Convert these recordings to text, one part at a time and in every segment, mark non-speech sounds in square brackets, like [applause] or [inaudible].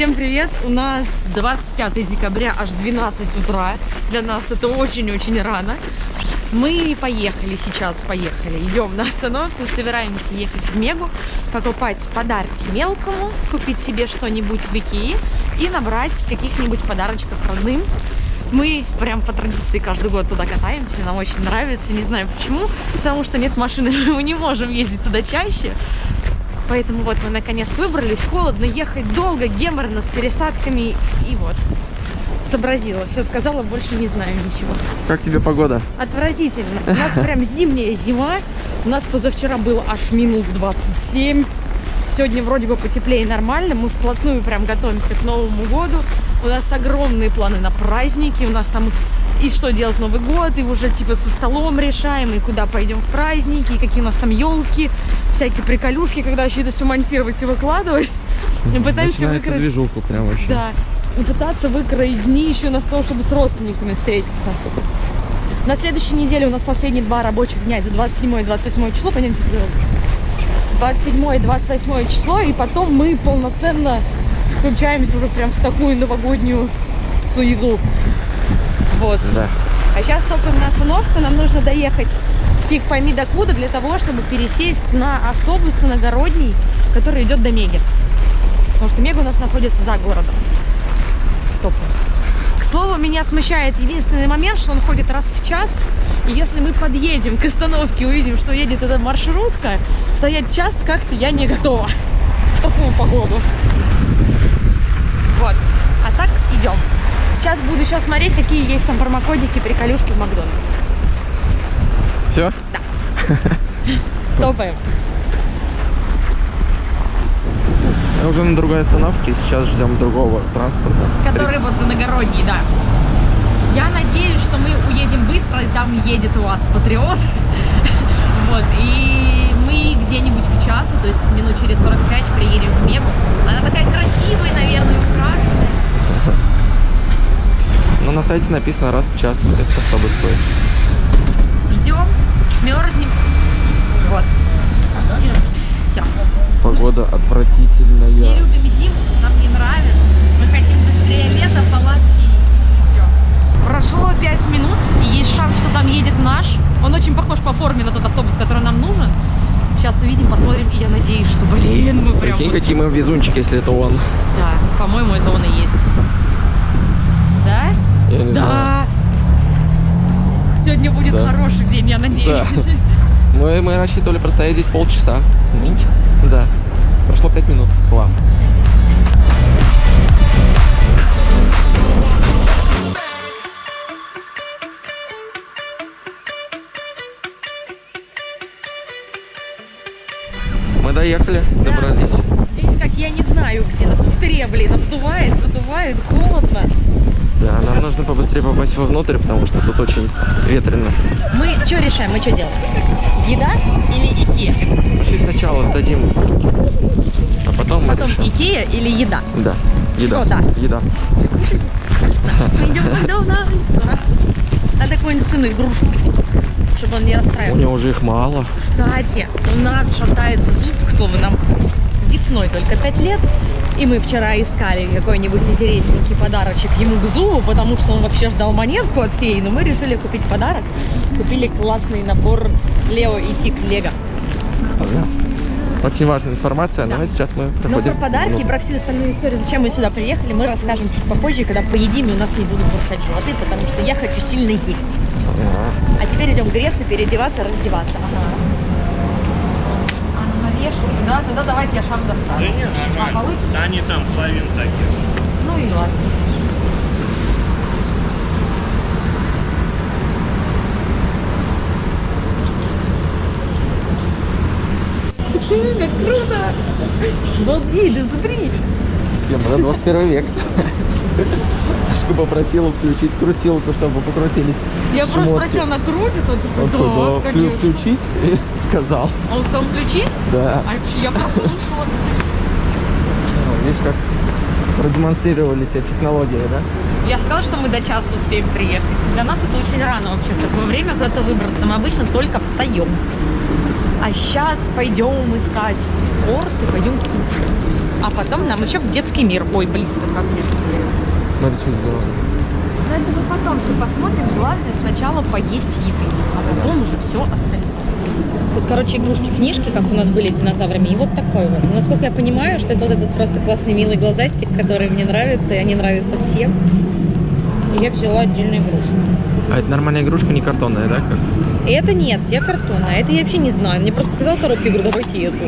Всем привет! У нас 25 декабря, аж 12 утра. Для нас это очень-очень рано. Мы поехали сейчас, поехали. Идем на остановку, собираемся ехать в Мегу, покупать подарки мелкому, купить себе что-нибудь в Икее и набрать каких-нибудь подарочков родным. Мы прям по традиции каждый год туда катаемся, нам очень нравится, не знаю почему, потому что нет машины, [laughs] мы не можем ездить туда чаще. Поэтому вот мы наконец выбрались, холодно, ехать долго, геморно, с пересадками и вот. Сообразила, все сказала, больше не знаю ничего. Как тебе погода? Отвратительно. [laughs] У нас прям зимняя зима. У нас позавчера было аж минус 27. Сегодня вроде бы потеплее нормально. Мы вплотную прям готовимся к Новому году. У нас огромные планы на праздники. У нас там и что делать Новый год, и уже типа со столом решаем, и куда пойдем в праздники, и какие у нас там елки, всякие приколюшки, когда вообще это все монтировать и выкладывать. Мы пытаемся Начинается выкроить... движуху прям вообще. Да. И пытаться выкроить дни еще на то, чтобы с родственниками встретиться. На следующей неделе у нас последние два рабочих дня. Это 27 и 28 число. Пойдемте сделаем. 27 и 28 число. И потом мы полноценно включаемся уже прям в такую новогоднюю суету. Вот. Да. А сейчас только на остановку. Нам нужно доехать фиг пойми докуда для того, чтобы пересесть на автобус иногородний, который идет до Меги. Потому что Мега у нас находится за городом. Топ. К слову, меня смущает единственный момент, что он ходит раз в час. И если мы подъедем к остановке, увидим, что едет эта маршрутка, стоять час как-то я не готова в такую погоду. Вот. А так идем. Сейчас буду еще смотреть, какие есть там промокодики, приколюшки в Макдональдсе. Все? [laughs] Топаем. Мы уже на другой остановке, сейчас ждем другого транспорта. Который вот иногородний, да. Я надеюсь, что мы уедем быстро, и там едет у вас Патриот. [laughs] Вот, и мы где-нибудь к часу, то есть минут через 45 приедем в Мегу. Она такая красивая, наверное, украшенная. Сайте написано раз в час этот автобус стоит. Ждем, мерзнем. Вот. Все. Погода Не отвратительная. любим зиму, нам не нравится. Мы хотим быстрее лето, палатки и все. Прошло 5 минут, и есть шанс, что там едет наш. Он очень похож по форме на тот автобус, который нам нужен. Сейчас увидим, посмотрим, и я надеюсь, что, блин, мы прям... Прикинь, вот- какие мы везунчики, если это он. Да, по-моему, это он и есть. Да? Я не знаю. Да. Сегодня будет Да. хороший день, я надеюсь. Да. [laughs] Мы, мы рассчитывали простоять здесь полчаса. Минимум. Да. Прошло пять минут. Класс. Мы доехали, добрались. Здесь как я не знаю где, на пустыре, блин, обдувает, задувает, холодно. Да, нам нужно побыстрее попасть вовнутрь, потому что тут очень ветрено. Мы что решаем, мы что делаем? Еда или Икея? Пошли сначала сдадим, а потом, Потом решим. Икея или еда? Да, еда. Что да? Еда. Сейчас мы идем в Макдональдс. Надо какую-нибудь сыну игрушку чтобы он не У расстраивался. него уже их мало. Кстати, у нас шатается зуб, к слову, нам весной только 5 лет. И мы вчера искали какой-нибудь интересненький подарочек ему к зубу, потому что он вообще ждал монетку от феи, но мы решили купить подарок. Купили классный набор Лео и Тик Лего. Очень важная информация, но Да. сейчас мы Но проходим. про подарки и внутрь. про всю остальную историю, зачем мы сюда приехали, мы расскажем чуть попозже, когда поедим, и у нас не будут бурчать животы, потому что я хочу сильно есть. Ага. А теперь идем греться, переодеваться, раздеваться. Ага. А, вешалке, да? Тогда давайте я шаг достану. Да не, А, нормально. получится? Да они там половину такие. Ну и ладно. Как круто! Балдей, да смотри! Система, да, 21 век. Сашку попросила включить крутилку, чтобы покрутились Я просто шмотки. спросила, она крутится? Он Он да, включить и [laughs] сказал. Он сказал включить? Да. А вообще я прослушала. Ну, Видишь, как продемонстрировали тебе технологии, да? Я сказала, что мы до часа успеем приехать. Для нас это очень рано вообще в такое время куда-то выбраться. Мы обычно только встаем. А сейчас пойдем искать фудкорт и пойдем кушать. А потом нам еще в детский мир. Ой, близко как детский. Смотри, что сделано. Но это мы потом все посмотрим. Главное сначала поесть еды, а потом уже все остальное. Тут, короче, игрушки-книжки, как у нас были динозаврами, и вот такой вот. Но, насколько я понимаю, что это вот этот просто классный милый глазастик, который мне нравится, и они нравятся всем. И я взяла отдельную игрушку. А это нормальная игрушка, не картонная, да? Как? Это нет, я картонная. Это я вообще не знаю. Мне просто показал коробку, я говорю, давайте эту.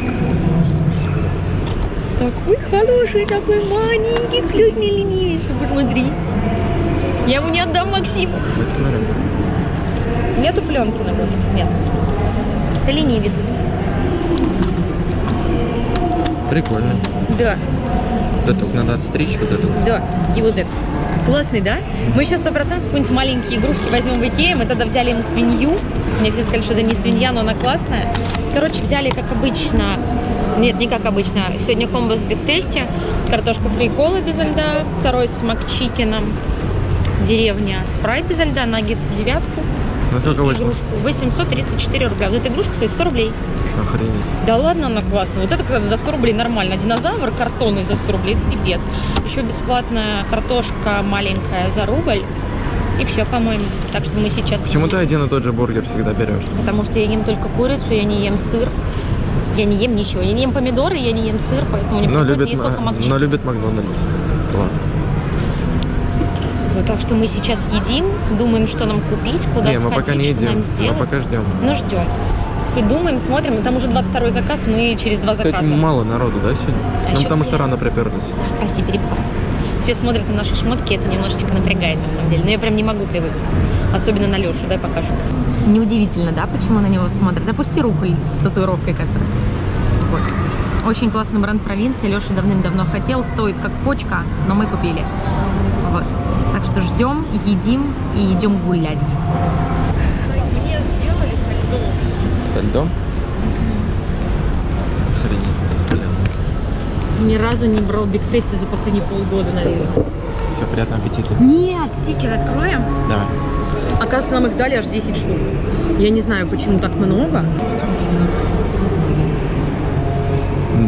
Такой хороший, такой маленький, клюй не посмотри. Я ему не отдам Максиму. Посмотрим. Нету пленки на глазах? Нет. Это ленивец. Прикольно. Да, Да только надо отстричь вот эту. да. И вот это. Классный, да? Мы еще сто процентов какие-нибудь маленькие игрушки возьмем в Икее. Мы тогда взяли ему свинью. Мне все сказали, что это не свинья, но она классная. Короче, взяли, как обычно, нет, не как обычно, сегодня комбо с биг-тесте, картошка фри колы без льда, второй с макчикином, деревня спрайт без льда, наггетс девятку, Насколько и вышло? игрушку 834 рубля. Вот эта игрушка стоит 100 рублей. Охренеть. Да ладно, она классная. Вот это когда за 100 рублей нормально. Динозавр картонный за 100 рублей, это пипец. Еще бесплатная картошка маленькая за рубль. И все, по-моему. Так что мы сейчас... Почему ты один и тот же бургер всегда берешь? Потому что я ем только курицу, я не ем сыр. Я не ем ничего. Я не ем помидоры, я не ем сыр, поэтому мне Но любит, есть только но любит Макдональдс. Класс. Вот, так что мы сейчас едим, думаем, что нам купить, куда не, мы сходить, пока не что нам едим. Мы пока ждем. Ну, ждем. Все думаем, смотрим. И Там уже 22 заказ, мы через два Кстати, заказа. мало народу, да, сегодня? А ну, потому что рано приперлись. Прости, перебиваю. Все смотрят на наши шмотки, это немножечко напрягает на самом деле. Но я прям не могу привыкнуть. Особенно на Лешу, дай покажу. Неудивительно, да, почему на него смотрят? Опусти руку с татуировкой, которая. Вот. Очень классный бренд провинции. Леша давным-давно хотел. Стоит как почка, но мы купили. Вот. Так что ждем, едим и идем гулять. Мне сделали со льдом. Со льдом? Охренеть, блин. Ни разу не брал биг тесте за последние полгода, наверное. Все, приятного аппетита. Нет, стикер откроем. Давай. Оказывается, нам их дали аж 10 штук. Я не знаю, почему так много.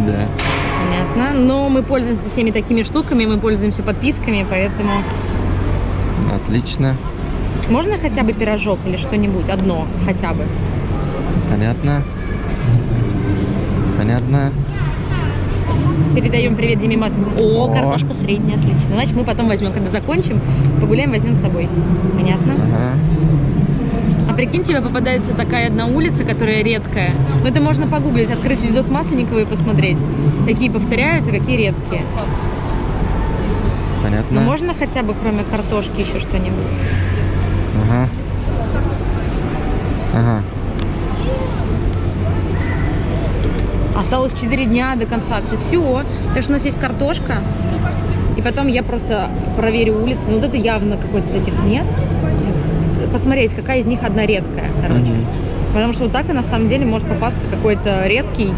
Да. Понятно. Но мы пользуемся всеми такими штуками, мы пользуемся подписками, поэтому... Отлично. Можно хотя бы пирожок или что-нибудь? Одно хотя бы. Понятно. Понятно. Передаем привет Диме Масову. О, О. картошка средняя, отлично. Значит, мы потом возьмем, когда закончим, погуляем, возьмем с собой. Понятно? Ага. А прикинь, тебе попадается такая одна улица, которая редкая. Ну, это можно погуглить, открыть видос Масленникова и посмотреть, какие повторяются, какие редкие. Понятно. Ну, можно хотя бы кроме картошки еще что-нибудь? Ага. Ага. Осталось 4 дня до конца акции. Все. Так что у нас есть картошка. И потом я просто проверю улицы. Ну, вот это явно какой-то из этих нет. Посмотреть, какая из них одна редкая, короче. Мгм. Потому что вот так и на самом деле может попасться какой-то редкий.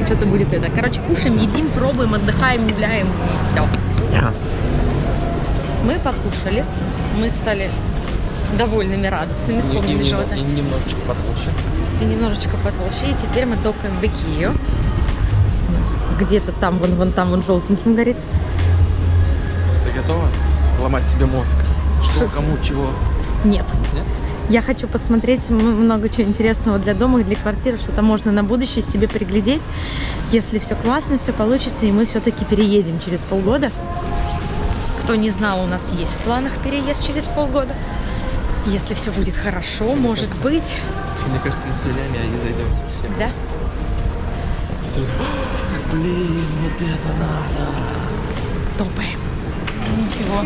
И что-то будет это. Короче, кушаем, едим, пробуем, отдыхаем, гуляем и все. Я. Мы покушали. Мы стали довольными, радостными, вспомнили что-то. немножечко потолще. и немножечко потолще. И теперь мы топаем в Икею. Где-то там, вон, вон там, вон желтеньким горит. Ты готова ломать себе мозг? Что, кому, чего? Нет. Нет? Я хочу посмотреть много чего интересного для дома и для квартиры, что-то можно на будущее себе приглядеть, если все классно, все получится, и мы все-таки переедем через полгода. Кто не знал, у нас есть в планах переезд через полгода. Если все будет хорошо, может быть. Мне кажется, мы с Юлями они зайдем совсем. Да? Сразу, Блин, вот это надо. Топаем. Ничего.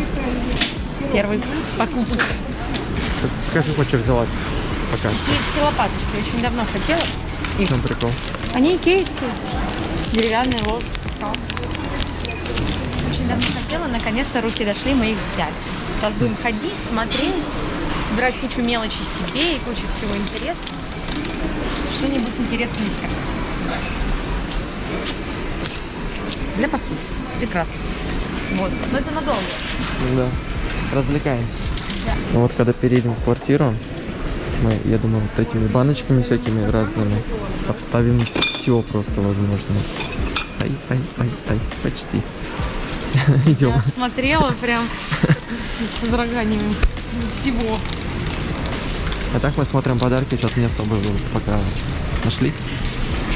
Первый покупок. Как ты хочешь взяла пока что? Икеевские лопаточки. Очень давно хотела. В чем прикол? Они икеевские. Деревянные ложки. Очень давно хотела, наконец-то руки дошли, мы их взяли. Сейчас будем ходить, смотреть, брать кучу мелочи себе и кучу всего интересного. Что-нибудь интересное искать. Для посуды. Прекрасно. Вот. Но это надолго. Да. Развлекаемся. Ну вот когда переедем в квартиру, мы, я думаю, вот этими баночками всякими разными обставим все просто возможное. Ай, ай, ай, ай, почти. [laughs] Идем. Я смотрела прям с возраганиями всего. А так мы смотрим подарки, что-то не особо пока нашли.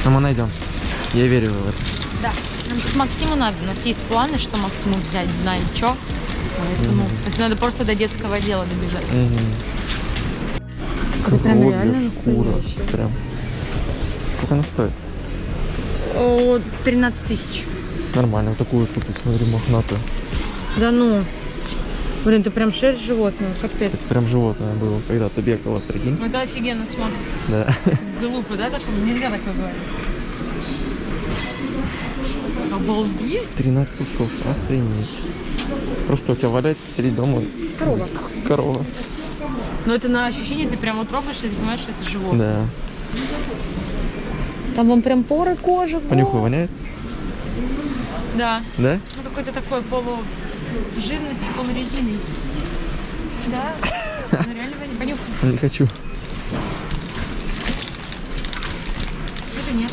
Но мы найдем. Я верю в это. Да. Нам тут Максиму надо. У нас есть планы, что Максиму взять, знаем что. Поэтому так надо просто до детского дела добежать. Это прям Кролик, реально шкура. Прям. Сколько она стоит? О, 13 тысяч. Нормально. Вот такую купить, смотри, мохнатую. Да ну. Блин, ты прям шерсть животного, капец. Это прям животное было, когда ты бегала, прикинь. Это офигенно смотрится. Да. [laughs] Глупо, да, такое? Нельзя такое говорить. Обалдеть. 13 кусков. Охренеть. Просто у тебя валяется посреди дома Корова. корова. Но это на ощущение, ты прям вот трогаешь, и ты понимаешь, что это животное. Да. Там вон прям поры кожи. Понюхай, воняет? Да. Да? Ну какой-то такой полу жирности, полурезины. Да. [laughs] Ну реально. Понюхай. Не хочу. Это нет.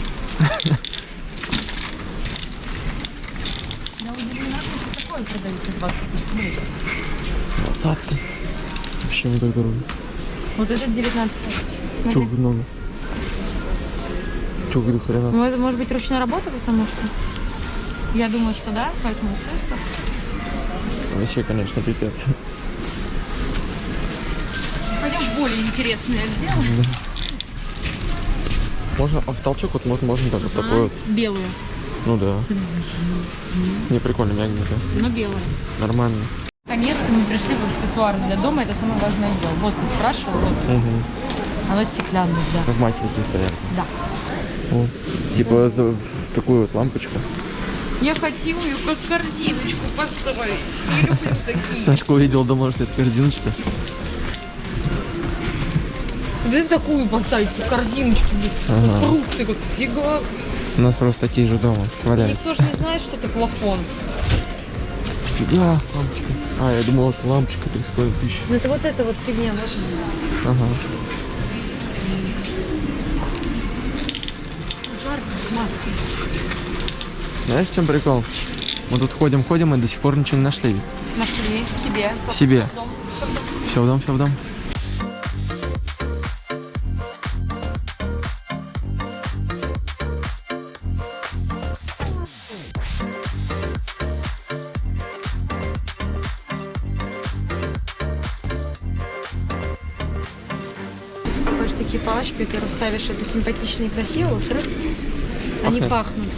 Я удивлена, что такое продают за 20 тысяч. Ну, Двадцатка. Вообще не так дорого. Вот это 19 Чего Смотри. много? Чего до хрена? Ну, это может быть ручная работа, потому что я думаю, что да, поэтому столько. Вообще, конечно, пипец. Пойдем в более интересное дело. Можно, а в толчок вот можно, можно так вот такой вот. Белую, Ну да. Не прикольно, мягенько. но белую. Нормально. Наконец-то мы пришли в аксессуары для дома, это самое важное дело. Вот спрашивал, вот Угу. оно стеклянное, да. В маленькие стоят. Да. О, Типа за в такую вот лампочку. Я хотела ее как корзиночку поставить. Я люблю такие. Сашка увидел, думал, что это корзиночка. Да такую поставить, как корзиночку. Ага. Фрукты, как фига. У нас просто такие же дома валяются. Никто же не знает, что это плафон. Фига, лампочка. А, я думал, это лампочка 30 тысяч. Ну это вот эта вот фигня, вот. Ага. Жарко, маска. Знаешь, в чем прикол? Мы тут ходим, ходим и до сих пор ничего не нашли. Нашли себе. Себе. Дом. Все в дом, все в дом. Такие палочки, во-первых, ставишь это симпатично и красиво, во-вторых, они пахнут.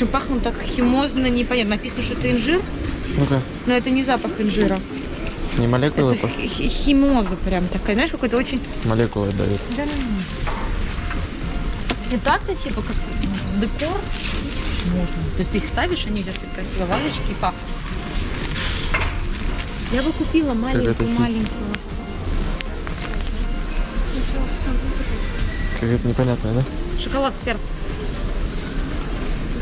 Причем пахнут так химозно, непонятно. Написано, что это инжир, Ну-ка, но это не запах инжира. не молекулы, Это химоза прям такая, знаешь, какой-то очень... молекулы дают. Да, И так-то, типа, как декор можно. То есть ты их ставишь, они тебя стоят красиво, вазочки и пахнут. Я бы купила это маленькую, хи- маленькую. Какая-то непонятная, да? Шоколад с перцем.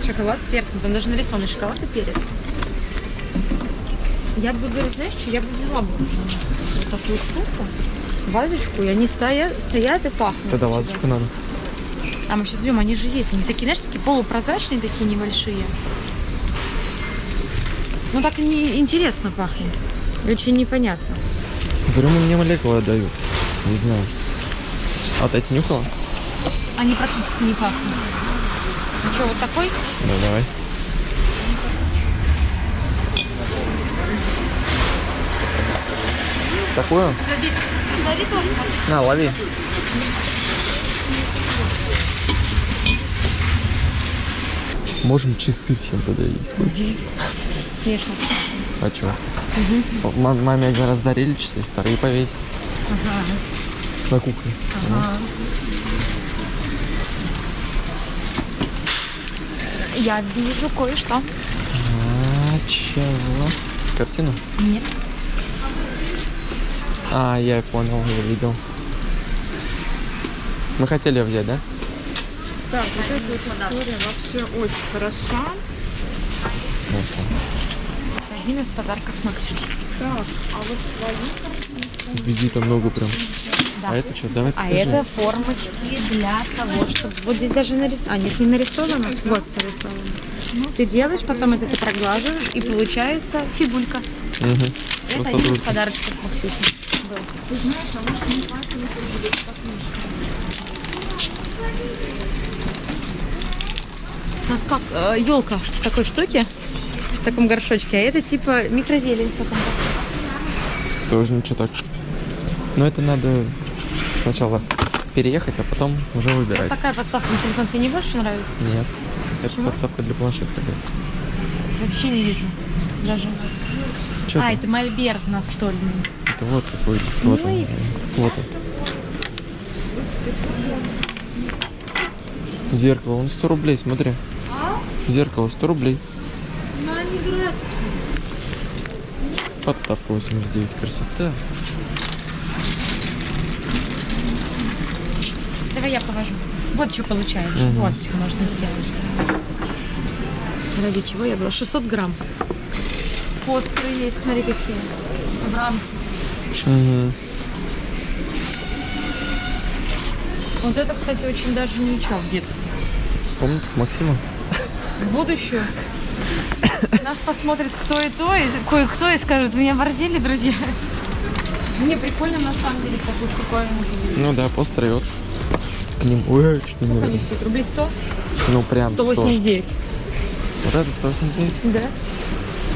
Шоколад с перцем. Там даже нарисованный шоколад и перец. Я бы, говорю, знаешь, что я бы взяла бы вот такую штуку, вазочку, и они стоят, стоят и пахнут. Тогда лазочку надо. А мы сейчас идем, они же есть. Они такие, знаешь, такие полупрозрачные, такие небольшие. Ну так не интересно пахнет. И Очень непонятно. Говорю, мне молекулы дают. Не знаю. А вот эти нюхала? Они практически не пахнут. Что, вот такой? Ну, давай. Такую? Что здесь, посмотри тоже. На, лови. Можем часы всем подарить. Хочешь? Смешно. А? М- Маме один раз дарили часы, вторые повесить. Ага. На кухне. Ага. Я вижу кое-что. А, чего? Картину? Нет. А, я понял, я видел. Мы хотели ее взять, да? Так, вот эта история вообще очень хороша. Ну, всё. Один из подарков Максиму. Так, а вот свои Визита много прям. Да. А это что? Давай А покажи. это формочки для того, чтобы... Вот здесь даже нарисовано. А, нет, не нарисовано. Вот нарисовано. Ты делаешь, потом это ты проглаживаешь, и получается фигулька. Угу. Это один из подарочков Максюхи. был. У нас как елка в такой штуке, в таком горшочке, а это типа микрозелень потом. Тоже ничего так. Но это надо сначала переехать, а потом уже выбирать. Такая подставка на телефон тебе не больше нравится? Нет. Это Почему? подставка для планшета какая-то. Вообще не вижу. Даже. Чё а, там? это мольберт настольный. Это вот какой. Вот он. Ой. Вот он. Зеркало, он 100 рублей, смотри. Зеркало 100 рублей. Ну, они дурацкие. Подставка 89. Красота. Давай я повожу. Вот что получается. Мгм. Вот что можно сделать. Ради чего я была? 600 грамм. Постры есть, смотри какие. В рамке. Угу. Вот это, кстати, очень даже ничего в детстве. Комната Максима. В будущее. Нас посмотрит кто и то, и кое-кто и скажет, меня борзели, друзья. Мне прикольно на самом деле такую штуковину. Ну да, постеры вот. К ним. Ой, чуть не Они наверное. стоят рублей 100? Ну прям 100. 189. Вот это 189. Да?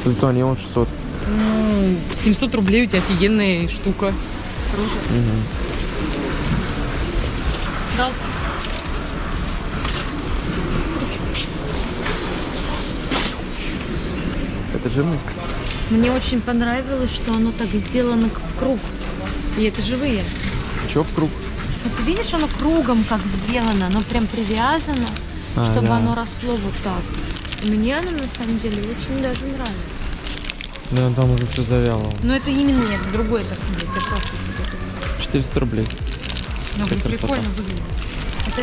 Зато они он 600. Ну, 700 рублей у тебя офигенная штука. Круто. Мгм. Дал. Это жирность? Мне очень понравилось, что оно так сделано в круг. И это живые. Че в круг? Видишь, оно кругом как сделано, оно прям привязано, А, чтобы да. оно росло вот так. Мне оно на самом деле очень даже нравится. Да, там уже все завяло. Но это именно нет, другое так нет, я просто себе говорю. 400 рублей. Ну, блин, красота. прикольно выглядит. Это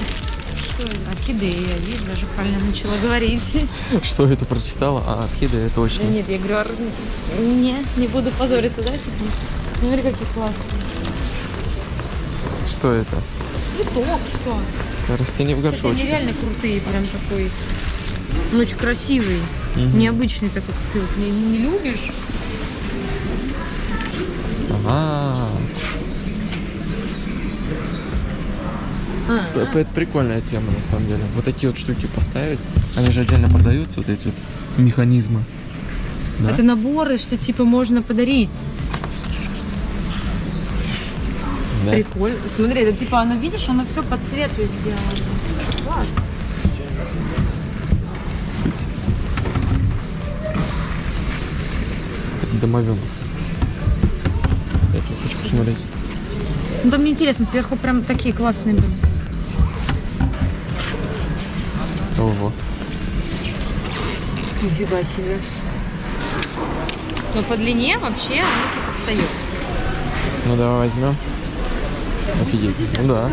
что это? Орхидея, видишь, даже правильно начала говорить. [laughs] Что это прочитала? А, орхидея, Да точно. нет, я говорю, ор- не, не буду позориться, да? типа? Ну, Смотри, какие классные. Что это? Цветок, что? Растение в Кстати, они горшочке. реально крутые, прям такой. Он очень красивый, Мгм. необычный такой, как ты вот не, не любишь. Ага. А, П- Это прикольная тема, на самом деле. Вот такие вот штуки поставить. Они же отдельно продаются, вот эти вот механизмы. Да? Это наборы, что типа можно подарить. Да. Прикольно. Смотри, это типа оно, видишь, оно все по цвету сделано. Класс. Домовенок. Я тут хочу посмотреть. Ну там мне интересно, сверху прям такие классные были. Ого. Нифига себе. Но по длине вообще оно типа встает. Ну давай возьмем. Офигеть. Ну да.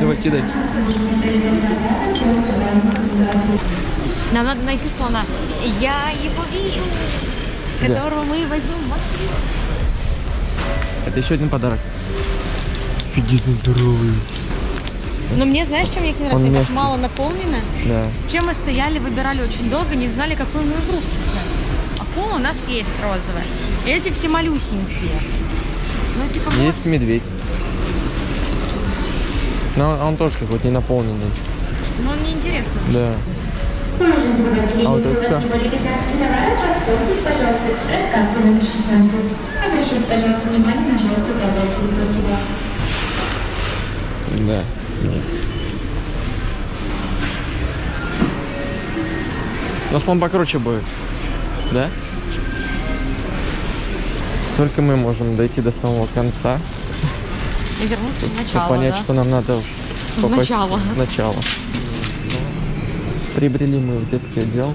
Давай кидай. Нам надо найти слона. Я его вижу, Где? которого мы возьмем. в. Это еще один подарок. Офигеть, здоровый. Но мне, знаешь, чем мне их не нравится? Он Так мало наполнено. Да. Чем мы стояли, выбирали очень долго, не знали, какую мы игру. Акула у нас есть розовая. Эти все малюсенькие. Ну, типа. Есть медведь. Но он тоже какой-то не наполненный. Ну, мне интересно. Да. А вот это что? Воспользуйтесь, пожалуйста, экспресс-кассой номер 16. Обращайте, пожалуйста, внимание на желтые указатели. Спасибо. Да. Но слон покруче будет. Да? Только мы можем дойти до самого конца, И вернуться в начало, понять, да? что нам надо В попасть начало. в начало. Прибрели мы в детский отдел.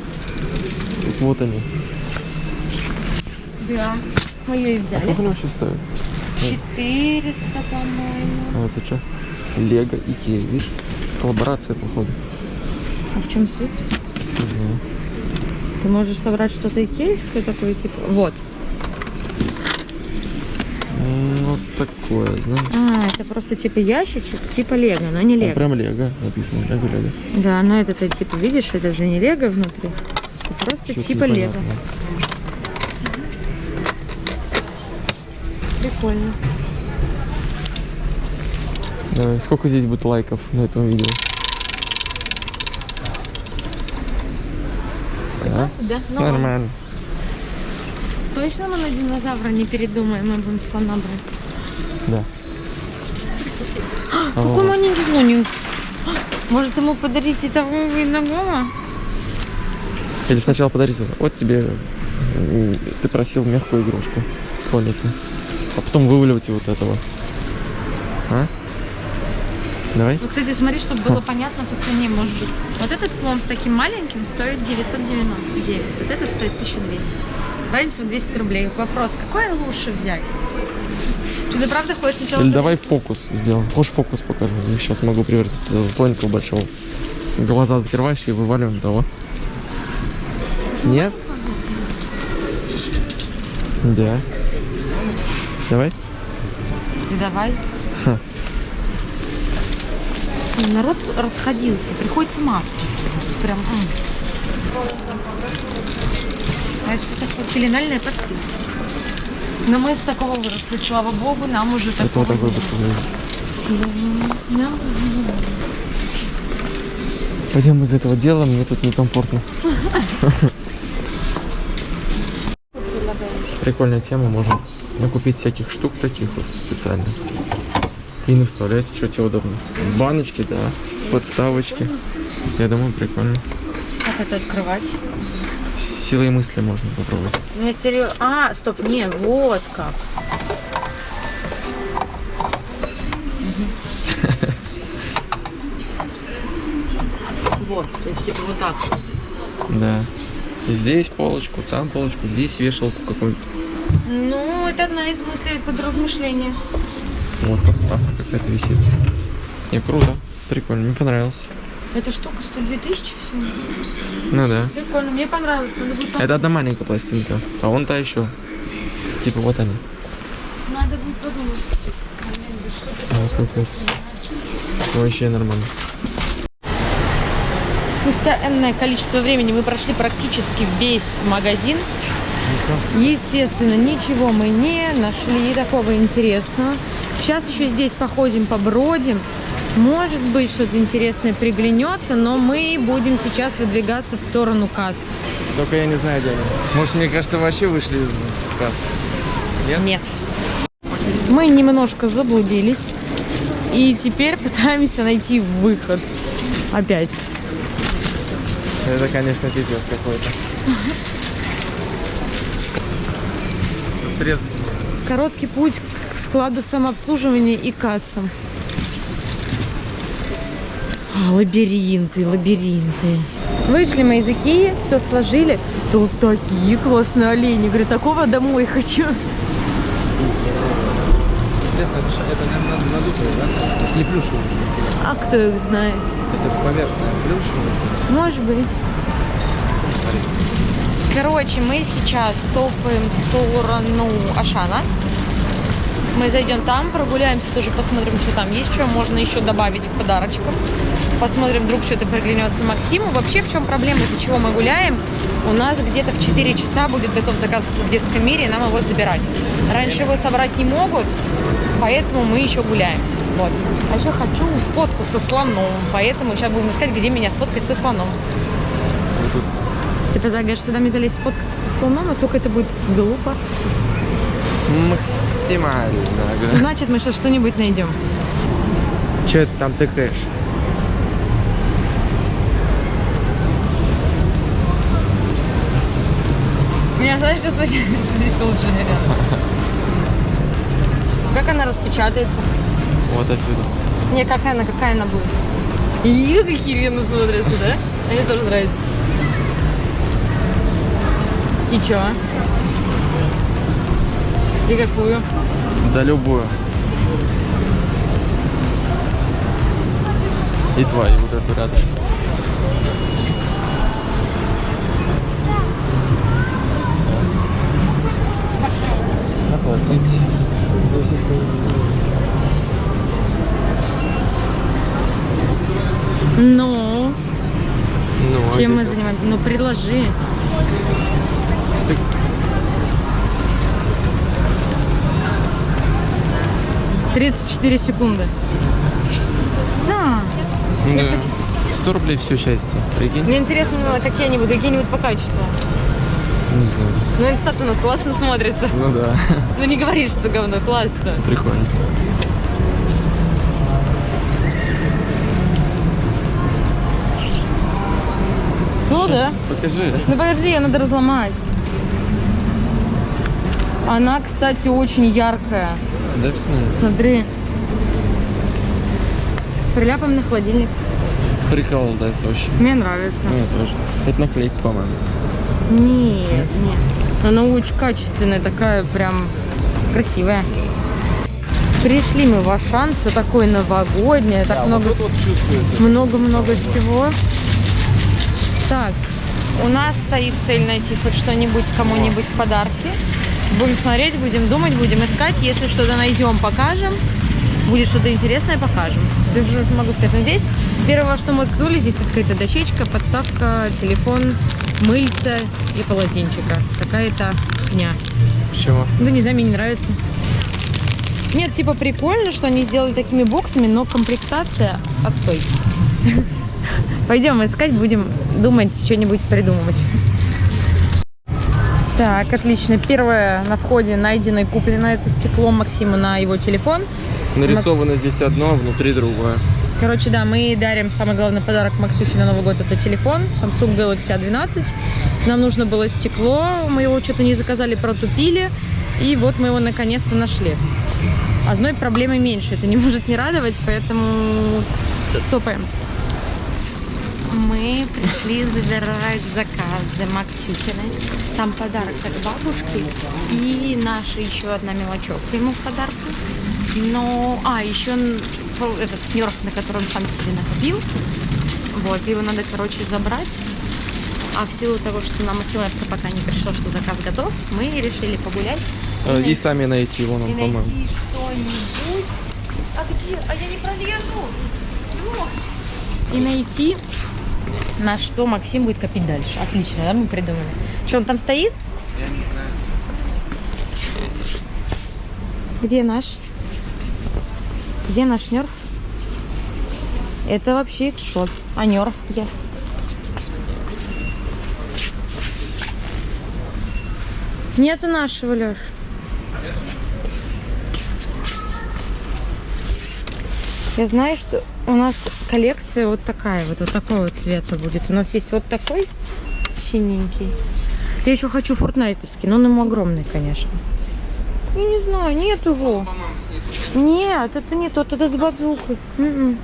Тут вот они. Да. Мы ее и А взяли. сколько они вообще стоят? 400, по-моему. А это что? Лего, Икея, видишь? Коллаборация, походу. А в чем суть? Не знаю. Ты можешь собрать что-то икеевское такое, типа... Вот. Ну такое, знаешь. А, это просто типа ящичек, типа лего, но не лего. прям лего написано, лего, лего. Да, но это ты типа видишь, это же не лего внутри. Это просто Чё-то типа лего. Прикольно. Давай, сколько здесь будет лайков на этом видео? Да? Да, ну, Нормально. Точно мы на динозавра не передумаем, мы будем слона брать. Да. Какой маленький слоник. Может ему подарить этого иного? Или сначала подарить это. Вот тебе м, ты просил мягкую игрушку слоника. А потом вываливать вот этого. А? Давай. Вот, кстати, смотри, чтобы было понятно по цене, может быть. Вот этот слон с таким маленьким стоит 999. Вот это стоит 1200. Разница в 200 рублей. Вопрос, какой лучше взять? Ты да правда хочешь сначала... Или давай фокус сделаем. Хочешь фокус покажу? Я сейчас могу превратить этого слоника в большого. Глаза закрываешь и вываливаем того. Нет? Да. Давай. Ты давай. Ха. Народ расходился, приходится маску. Прям. А это такое пеленальное подпись. Но мы с такого выросли, слава богу, нам уже Это такого вот такой не вот. надо. Нам Пойдем из этого дела, мне тут некомфортно. Прикольная тема, можно накупить всяких штук таких вот специально. И не вставлять, что тебе удобно. Баночки, да, подставочки. Я думаю, прикольно. Как это открывать? Силой мысли можно попробовать. Ну, я серьезно. А, стоп, не, вот как. Вот, то есть типа вот так. Да. Здесь полочку, там полочку, здесь вешалку какую-то. Ну, это одна из мыслей под размышления. Вот подставка какая-то висит. И круто. Прикольно, мне понравилось. Эта штука стоит 2000 всего. Ну да. Прикольно, мне понравилось. Это одна маленькая пластинка, а вон та еще. Типа вот они. надо будет подумать. А, сколько это? Вообще нормально. Спустя энное количество времени мы прошли практически весь магазин. Естественно, ничего мы не нашли такого интересного. Сейчас еще здесь походим, побродим. Может быть, что-то интересное приглянется, но мы будем сейчас выдвигаться в сторону касс. Только я не знаю, где они. Может, мне кажется, вообще вышли из касс. Нет? Нет. Мы немножко заблудились. И теперь пытаемся найти выход. Опять. Это, конечно, пиздец какой-то. Срез. Короткий путь к складу самообслуживания и кассам. А, лабиринты, лабиринты. Вышли мы из Икеи, все сложили. Тут такие классные олени. Говорю, такого домой хочу. Интересно, это, это наверное, надутые, да? Не плюшевые. А кто их знает? Это поверхная плюшевая. Может быть. Короче, мы сейчас топаем в сторону Ашана. Мы зайдем там, прогуляемся, тоже посмотрим, что там есть, что можно еще добавить к подарочкам. Посмотрим, вдруг что-то приглянется Максиму. Вообще, в чем проблема, из-за чего мы гуляем? У нас где-то в 4 часа будет готов заказ в детском мире, и нам его забирать. Раньше его собрать не могут, поэтому мы еще гуляем. Вот. А еще хочу фотку со слоном, поэтому сейчас будем искать, где меня сфоткать со слоном. Ты предлагаешь сюда мне залезть сфоткаться со слоном, насколько это будет глупо? Максимально. Значит, мы сейчас что-нибудь найдем. Че это там тыкаешь? Меня, знаешь, сейчас вообще здесь лучше, наверное. Как она распечатается? Вот отсюда. Не, какая она, какая она будет? Ih, какие вены смотрятся, да? Мне тоже нравится. И чё? и какую? Да любую. И твою вот эту рядышком. Оплатить. Ну? Ну, а Чем мы занимаемся? Ну, предложи. 34 секунды. Да. Да. 100 рублей все счастье. Прикинь? Мне интересно, ну, какие-нибудь, какие-нибудь по качеству. Не знаю. Ну, инстат у нас классно смотрится. Ну да. Ну, не говоришь, что говно, классно. Прикольно. Ну, да. Покажи. Ну, подожди, ее надо разломать. Она, кстати, очень яркая. Дай посмотреть. Смотри. Приляпаем на холодильник. Прикол, да, вообще. Мне нравится. Я тоже. Это наклейка, по-моему. Нет, нет. Она очень качественная, такая прям красивая. Пришли мы в Ашан, все такое новогоднее, так много, вот чувствуется. много-много всего. Так, у нас стоит цель найти хоть что-нибудь кому-нибудь в подарки. Будем смотреть, будем думать, будем искать. Если что-то найдем, покажем. Будет что-то интересное, покажем. Все, что могу сказать. Но здесь первое, что мы ткнули, здесь какая-то дощечка, подставка, телефон, мыльца и полотенчика. Какая-то дня. Почему? Да не знаю, мне не нравится. Нет, типа прикольно, что они сделали такими боксами, но комплектация отстой. [laughs] Пойдем искать, будем думать, что-нибудь придумывать. Так, отлично. Первое на входе найдено и куплено это стекло Максиму на его телефон. Нарисовано здесь одно, а внутри другое. Короче, да, мы дарим самый главный подарок Максюхе на Новый год. Это телефон Samsung Galaxy A12. Нам нужно было стекло, мы его что-то не заказали, протупили. И вот мы его наконец-то нашли. Одной проблемы меньше, это не может не радовать, поэтому топаем. Мы пришли забирать заказы Максюхины. Там подарок от бабушки и наша еще одна мелочевка ему в подарку. Но, а, еще этот нерв, на котором сам себе накопил. Вот, его надо, короче, забрать. А в силу того, что нам смс пока не пришло, что заказ готов, мы решили погулять. и Э, И найти- сами найти его нам, и по-моему. найти что-нибудь. А где? А я не пролезу. Лёх. И найти, на что Максим будет копить дальше. Отлично, да, мы придумали. Что, он там стоит? Я не знаю. Где наш? Где наш нерв? Это вообще экшот. А нерв где? Нету нашего, Леш. Я знаю, что у нас коллекция вот такая, вот, вот такого цвета будет. У нас есть вот такой синенький. Я еще хочу фортнайтовский, но он ему огромный, конечно. Я не знаю, нет его. Нет, это не тот, это с базукой. М-м.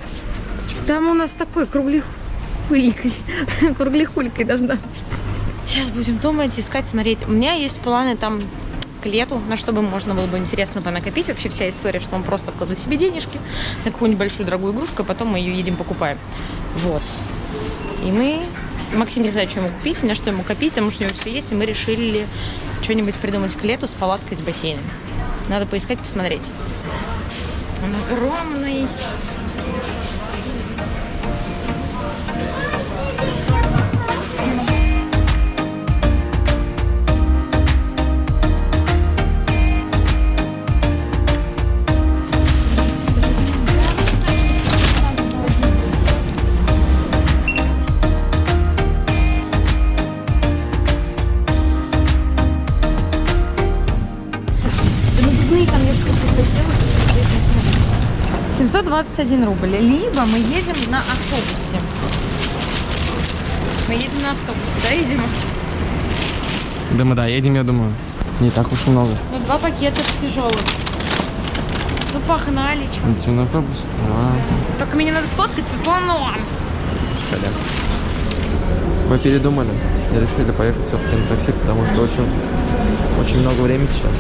Там у нас такой круглихулькой. [laughs] Круглихулькой должна быть. Сейчас будем думать, искать, смотреть. У меня есть планы там к лету, на что бы можно было бы интересно понакопить. Вообще вся история, что он просто откладывает себе денежки на какую-нибудь большую дорогую игрушку, а потом мы ее едем покупаем. Вот. И мы... Максим не знает, что ему купить, на что ему копить, потому что у него все есть, и мы решили что-нибудь придумать к лету с палаткой с бассейном. Надо поискать, посмотреть. Он огромный. 721 рубль. Либо мы едем на автобусе. Мы едем на автобусе, да, едем? Да мы да, едем, я думаю. Не так уж и много. Ну, два пакета тяжелых. Ну, погнали. Идем на автобус. А, Только мне надо сфоткаться с слоном. коляк. Мы передумали и решили поехать все-таки на такси, потому что очень, очень много времени сейчас.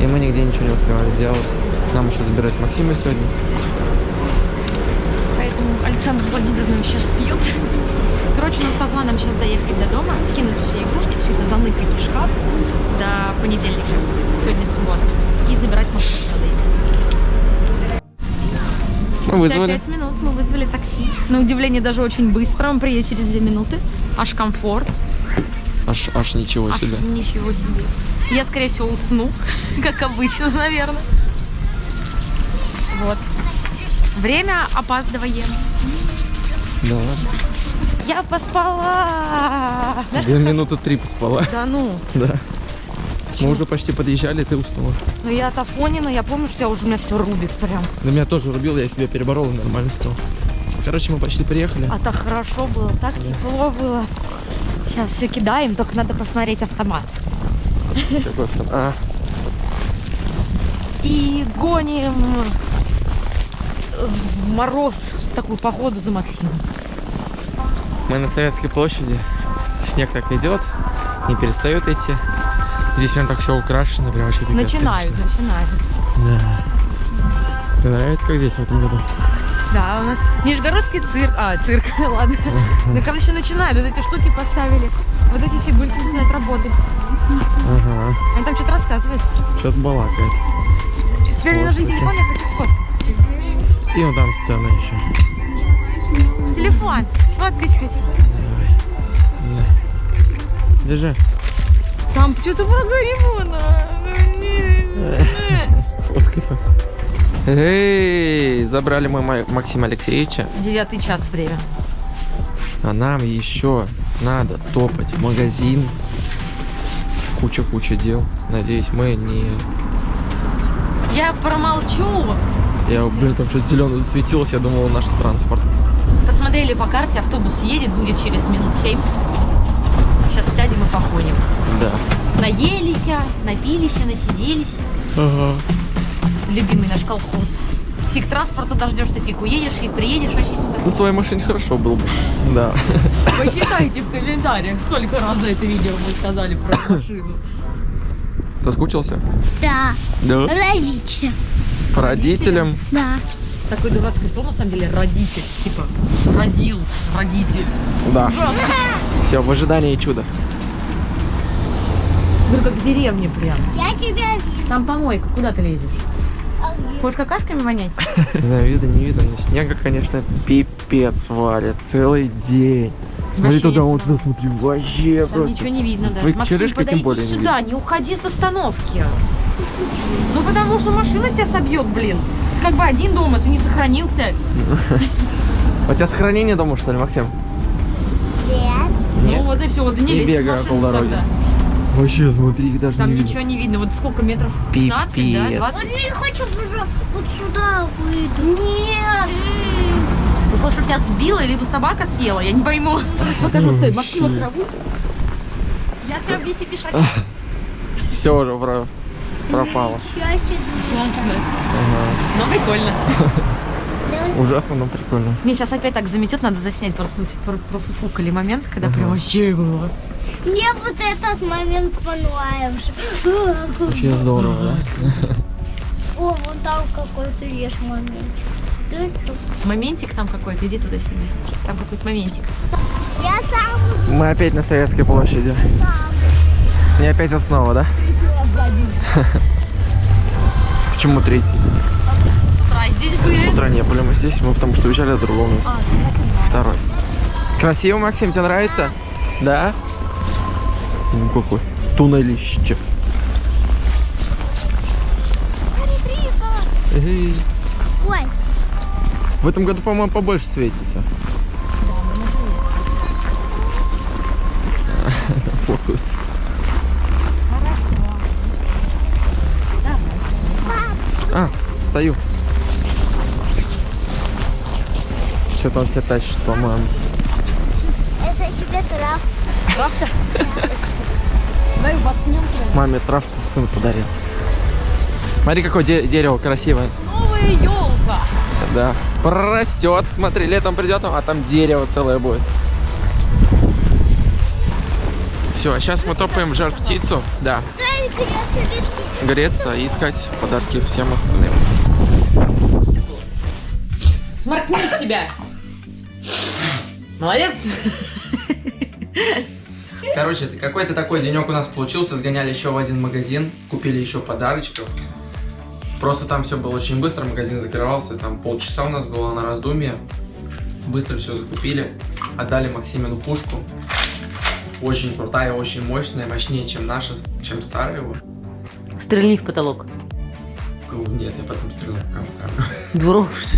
И мы нигде ничего не успевали сделать. Нам еще забирать Максима сегодня. Александр Владимирович сейчас пьет. Короче, у нас по планам сейчас доехать до дома, скинуть все игрушки, все это заныкать в шкаф до понедельника, сегодня суббота, и забирать ехать. Мы Спустя вызвали. пять минут мы вызвали такси. На удивление даже очень быстро, он приедет через две минуты. Аж комфорт, Аж, аж ничего аж себе. ничего себе. Я, скорее всего, усну, [laughs] как обычно, наверное. Вот. Время опаздываем. Да ладно. Я поспала. Знаешь, как- минуты три поспала. Да ну. Да. Мы уже почти подъезжали, ты уснула. Ну я от Афонина, я помню, что я уже у меня все рубит прям. На меня тоже рубил, я себя переборол и нормально стал. Короче, мы почти приехали. А так хорошо было, так тепло было. Сейчас все кидаем, только надо посмотреть автомат. Какой авто- А, И гоним в мороз в такую походу за Максимом. мы на Советской площади. Снег так идет, не перестает идти. Здесь прям так все украшено, прям вообще пипец, Начинают, конечно. начинают. Да. Тебе нравится, как здесь в этом году? Да, у нас Нижегородский цирк. А, цирк, [laughs] ладно. Ну, короче, начинают. Вот эти штуки поставили. Вот эти фигурки начинают работать. Ага. Они там что-то рассказывают. Что-то балакает. Теперь мне нужен телефон, я хочу сфоткать. И вон там сцена еще. Телефон. Сфоткать хочу. Держи. Там что-то про Гаримона. Фоткай там. Эй, забрали мы Ма- Максима Алексеевича, Девятый час время. а нам еще надо топать в магазин. Куча-куча дел. Надеюсь, мы не... Я промолчу. Я, блин, там что-то зеленое засветилось, я думал, наш транспорт. Посмотрели по карте, автобус едет, будет через минут семь. Сейчас сядем и походим. Да. Наелись, напились, насиделись. Ага. Любимый наш колхоз. Фиг транспорта дождешься, фиг уедешь, фиг приедешь вообще сюда. На своей машине хорошо было бы. Да. Почитайте в комментариях, сколько раз за это видео мы сказали про машину. Соскучился? Да, Да. родители. Родителям. Да. Такое дурацкое слово, на самом деле, родитель. Типа, родил, родитель. Да. Все, в ожидании чуда. Ну, как в деревне прям. Я тебя вижу. Там помойка, куда ты лезешь? Хочешь какашками вонять? [laughs] Не знаю, видно, не видно, но снега, конечно, пипец валит. Целый день. Смотри туда, вон сюда. туда, смотри, вообще Там просто. ничего не видно, да. твоей черешкой тем более не сюда, не уходи с остановки. Ну, потому что машина тебя собьет, блин. Ты как бы один дома, ты не сохранился. [laughs] У тебя сохранение дома, что ли, Максим? Нет. Ну, вот и все, вот не Не бегай машину около дороги. тогда. Вообще, смотри, их даже Там не ничего не видно. Вот сколько метров? 15, да? Пипец. 20? Вот я хочу уже вот сюда выйду. Нет. Хочешь, чтобы тебя сбила, либо собака съела? Я не пойму. [laughs] Покажу, стой, Максима траву. Я тебя в 10 шагах. Все уже про- пропало. Счастье. Классно. Ага. Ну, прикольно. [laughs] Ужасно, но прикольно. Мне сейчас опять так заметет, надо заснять просто профуфукали момент, когда прям вообще было. Мне вот этот момент понравился. Вообще здорово, да? [laughs] О, вон там какой-то есть момент. Да, чё? Моментик там какой-то, иди туда сюда. Там какой-то моментик. Я сам Мы опять на Советской площади. Не опять основа, да? [laughs] Почему третий? Утра здесь С были. утра не были мы здесь, мы потому что уезжали от другого места. Второй. Красиво, Максим, тебе нравится? Да? Ну какой? Туннелище. Ой, В этом году, по-моему, побольше светится. [laughs] Фоткаются. А, стою. Что-то он тебя тащит, по-моему. это тебе трав. Правда? [laughs] Давай воткнем прям. Маме травку сын подарил. Смотри, какое де- дерево красивое. Новая елка. Да. Прорастет. Смотри, летом придет, а там дерево целое будет. Все, а сейчас мы топаем в жар птицу. Да. Греться и искать подарки всем остальным. Сморкни себя. Молодец. Короче, какой-то такой денек у нас получился. Сгоняли еще в один магазин, купили еще подарочков. Просто там все было очень быстро, магазин закрывался. Там полчаса у нас было на раздумье. Быстро все закупили. Отдали Максимину пушку. Очень крутая, очень мощная, мощнее, чем наша, чем старая его. Стрельни в потолок. Нет, я потом стреляю прям в камеру. Дурак, что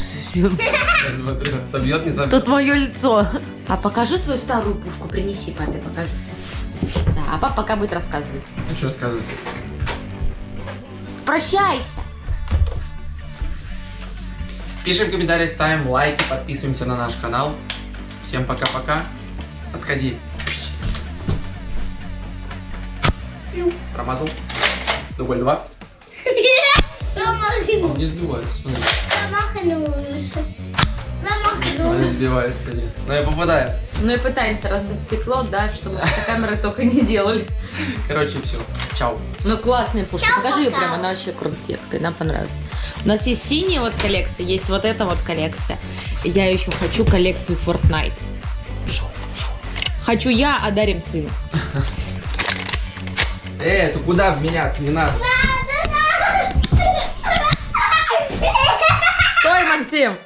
ты Собьет, не собьет. твое лицо. А покажи свою старую пушку, принеси папе, покажи. Да, а папа пока будет рассказывать. А что рассказывать? Прощайся. Пишем комментарии, ставим лайки, подписываемся на наш канал. Всем пока-пока. Отходи. Промазал. Дубль два. Он не сбивается, смотри. Промахнулся. Он не сбивается, нет. Но я попадаю. Ну и пытаемся разбить стекло, да, чтобы с камеры только не делали. Короче, все. Чао. Ну классная пушка, Чао, покажи ее пока. прям, она вообще крутецкая, нам понравилась. У нас есть синяя вот коллекция, есть вот эта вот коллекция. Я еще хочу коллекцию Fortnite. Хочу я, а дарим сыну. [laughs] Э, ты куда в меня? Не надо. Стой, Максим!